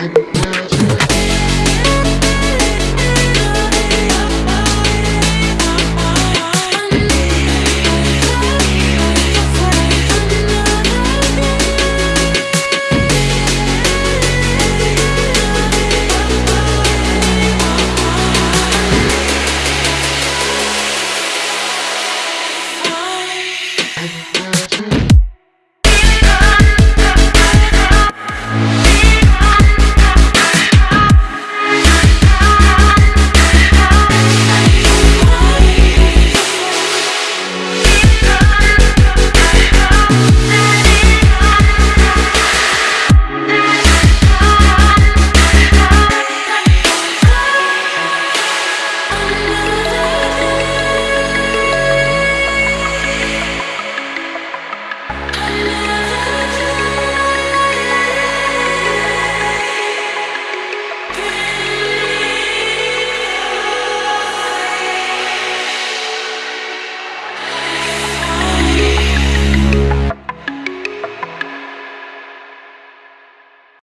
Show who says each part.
Speaker 1: Yeah.